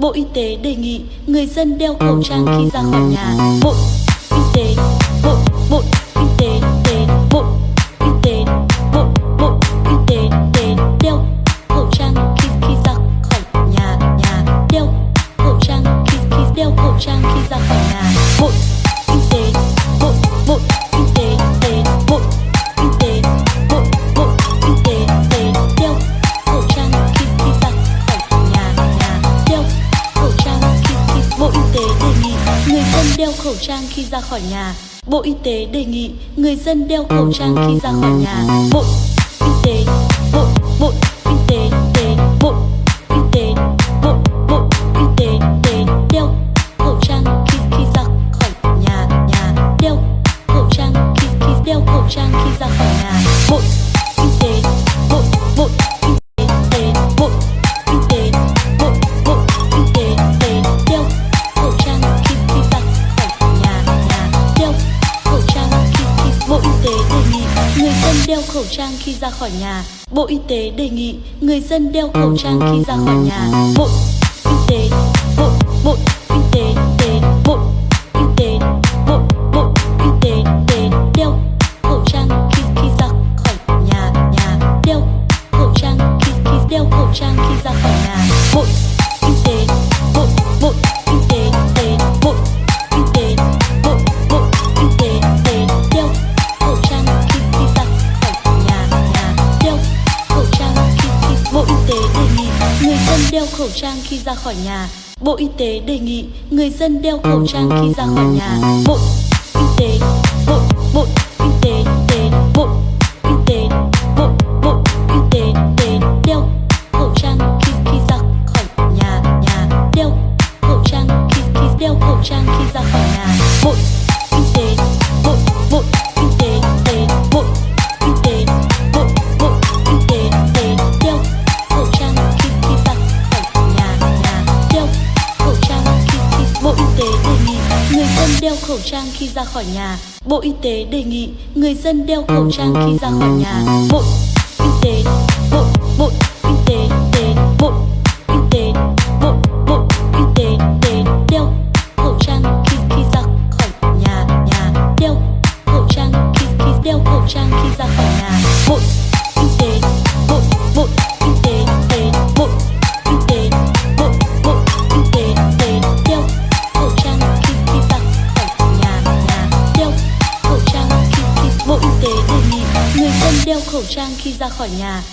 Bộ Y tế đề nghị người dân đeo khẩu trang khi ra khỏi nhà. Bộ Y tế, Bộ Bộ Y tế, tế Bộ Y tế, Bộ Bộ Y tế, tế đeo khẩu trang khi khi ra khỏi nhà nhà đeo khẩu trang khi khi đeo khẩu trang khi ra khỏi nhà. Bộ dân đeo khẩu trang khi ra khỏi nhà. Bộ Y tế đề nghị người dân đeo khẩu trang khi ra khỏi nhà. Bộ Y tế, Bộ Bộ Y tế, tế Bộ Y tế, Bộ Bộ Y tế, tế đeo khẩu trang khi khi ra khỏi nhà nhà đeo khẩu trang khi khi đeo khẩu trang khi ra khỏi nhà. Bộ người dân đeo khẩu trang khi ra khỏi nhà. Bộ Y tế đề nghị người dân đeo khẩu trang khi ra khỏi nhà. Bộ Y tế, Bộ Bộ Y tế, tế Bộ Y tế, Bộ Bộ Y tế, tế đeo khẩu trang khi khi ra khỏi nhà nhà đeo khẩu trang khi khi đeo khẩu trang khi ra khỏi nhà. Bộ đeo khẩu trang khi ra khỏi nhà. Bộ Y tế đề nghị người dân đeo khẩu trang khi ra khỏi nhà. Bộ Y tế, Bộ Bộ Y tế, tế Bộ Y tế, Bộ Bộ Y tế, tế đeo khẩu trang khi khi ra khỏi nhà nhà đeo khẩu trang khi khi đeo khẩu trang khi ra khỏi nhà. Bộ Y tế, Bộ Bộ Y tế, tế nghị người dân đeo khẩu trang khi ra khỏi nhà. Bộ Y tế đề nghị người dân đeo khẩu trang khi ra khỏi nhà. Bộ Y tế, Bộ Bộ Y tế, tế Bộ đeo khẩu trang khi ra khỏi nhà.